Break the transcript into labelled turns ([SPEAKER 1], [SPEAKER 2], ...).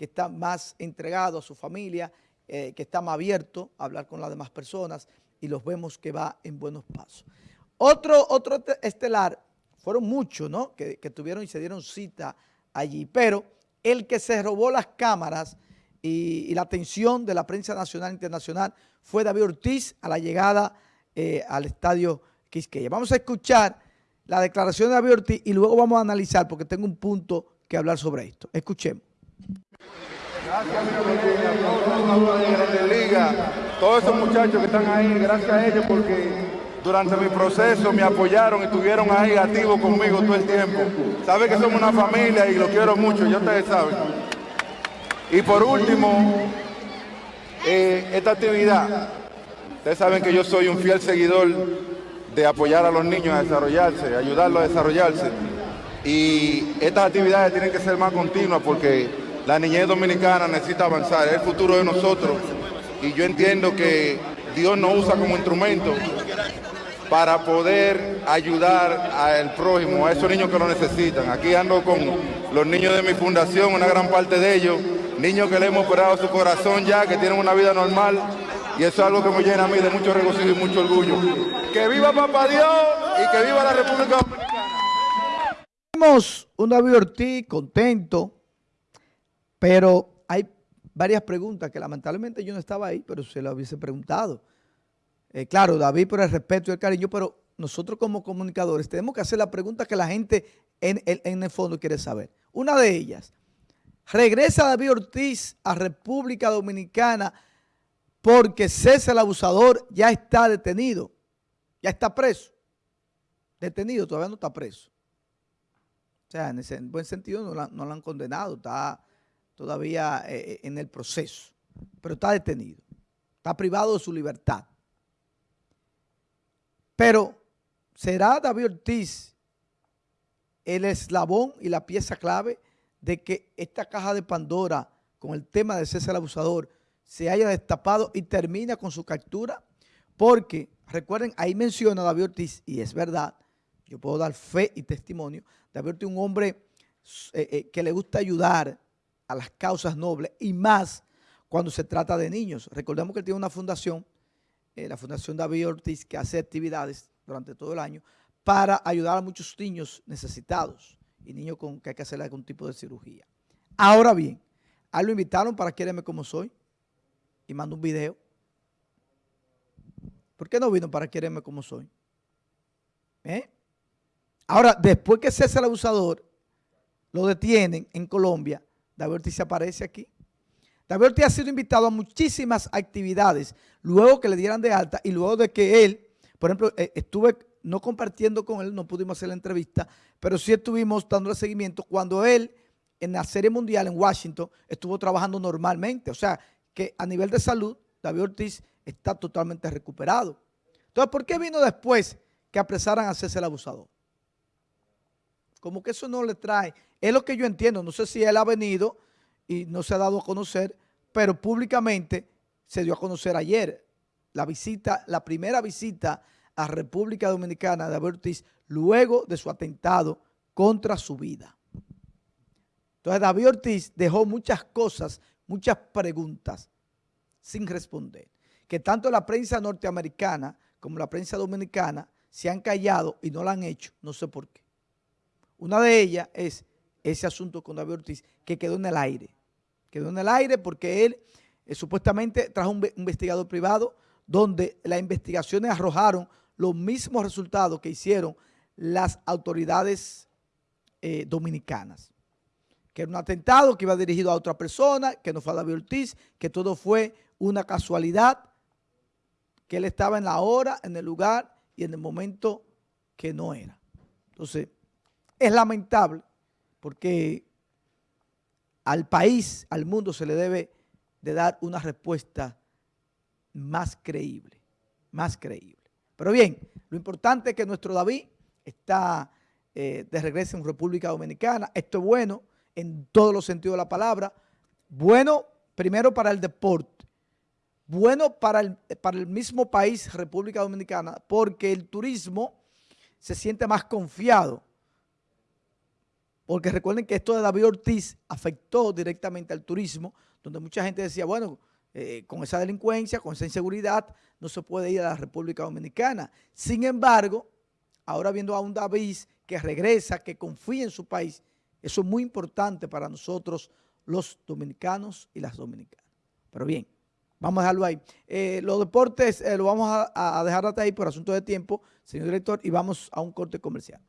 [SPEAKER 1] que está más entregado a su familia, eh, que está más abierto a hablar con las demás personas y los vemos que va en buenos pasos. Otro, otro estelar, fueron muchos, ¿no? Que, tuvieron y se dieron cita allí, pero el que se robó las cámaras y, la atención de la prensa nacional e internacional fue David Ortiz a la llegada eh, al estadio Quisqueya. Vamos a escuchar la declaración de David Ortiz y luego vamos a analizar porque tengo un punto que hablar sobre esto. Escuchemos.
[SPEAKER 2] Gracias, mi Liga, todos esos muchachos que están ahí, gracias a ellos porque durante mi proceso me apoyaron y estuvieron ahí activos conmigo todo el tiempo. Saben que somos una familia y lo quiero mucho, ya ustedes saben. Y por último, eh, esta actividad, ustedes saben que yo soy un fiel seguidor de apoyar a los niños a desarrollarse, ayudarlos a desarrollarse. Y estas actividades tienen que ser más continuas porque la niñez dominicana necesita avanzar, es el futuro de nosotros. Y yo entiendo que Dios nos usa como instrumento para poder ayudar al prójimo, a esos niños que lo necesitan. Aquí ando con los niños de mi fundación, una gran parte de ellos, niños que le hemos operado su corazón ya, que tienen una vida normal, y eso es algo que me llena a mí de mucho regocijo y mucho orgullo. ¡Que viva Papá Dios y que viva la República Dominicana!
[SPEAKER 1] Tenemos un David Ortiz contento, pero hay varias preguntas que lamentablemente yo no estaba ahí, pero se lo hubiese preguntado. Eh, claro, David por el respeto y el cariño, pero nosotros como comunicadores tenemos que hacer la pregunta que la gente en, en el fondo quiere saber. Una de ellas, ¿regresa David Ortiz a República Dominicana porque César el abusador ya está detenido, ya está preso? Detenido, todavía no está preso. O sea, en ese buen sentido no, lo han condenado, está todavía eh, eh, en el proceso, pero está detenido, está privado de su libertad. Pero, ¿será David Ortiz el eslabón y la pieza clave de que esta caja de Pandora con el tema de César Abusador se haya destapado y termina con su captura? Porque, recuerden, ahí menciona David Ortiz, y es verdad, yo puedo dar fe y testimonio, David Ortiz es un hombre eh, que le gusta ayudar a las causas nobles y más cuando se trata de niños. Recordemos que él tiene una fundación eh, la Fundación David Ortiz, que hace actividades durante todo el año para ayudar a muchos niños necesitados y niños con que hay que hacer algún tipo de cirugía. Ahora bien, a lo invitaron para Quiereme Como Soy y mandó un video. ¿Por qué no vino para Quiereme Como Soy? ¿Eh? Ahora, después que César el Abusador lo detienen en Colombia, David Ortiz aparece aquí. David Ortiz ha sido invitado a muchísimas actividades luego que le dieran de alta y luego de que él, por ejemplo, eh, estuve no compartiendo con él, no pudimos hacer la entrevista, pero sí estuvimos dándole seguimiento cuando él en la Serie Mundial en Washington estuvo trabajando normalmente. O sea, que a nivel de salud, David Ortiz está totalmente recuperado. Entonces, ¿por qué vino después que apresaran a César el abusador? Como que eso no le trae. Es lo que yo entiendo. No sé si él ha venido y no se ha dado a conocer, pero públicamente se dio a conocer ayer la visita, la primera visita a República Dominicana de David luego de su atentado contra su vida. Entonces David Ortiz dejó muchas cosas, muchas preguntas sin responder, que tanto la prensa norteamericana como la prensa dominicana se han callado y no la han hecho, no sé por qué. Una de ellas es ese asunto con David Ortiz que quedó en el aire quedó en el aire porque él eh, supuestamente trajo un investigador privado donde las investigaciones arrojaron los mismos resultados que hicieron las autoridades eh, dominicanas. Que era un atentado que iba dirigido a otra persona, que no fue a David Ortiz, que todo fue una casualidad, que él estaba en la hora, en el lugar y en el momento que no era. Entonces, es lamentable porque al país, al mundo se le debe de dar una respuesta más creíble, más creíble. Pero bien, lo importante es que nuestro David está eh, de regreso en República Dominicana. Esto es bueno en todos los sentidos de la palabra. Bueno, primero para el deporte. Bueno para el, para el mismo país, República Dominicana, porque el turismo se siente más confiado porque recuerden que esto de David Ortiz afectó directamente al turismo, donde mucha gente decía, bueno, eh, con esa delincuencia, con esa inseguridad, no se puede ir a la República Dominicana. Sin embargo, ahora viendo a un David que regresa, que confía en su país, eso es muy importante para nosotros los dominicanos y las dominicanas. Pero bien, vamos a dejarlo ahí. Eh, los deportes eh, lo vamos a, a dejar hasta ahí por asunto de tiempo, señor director, y vamos a un corte comercial.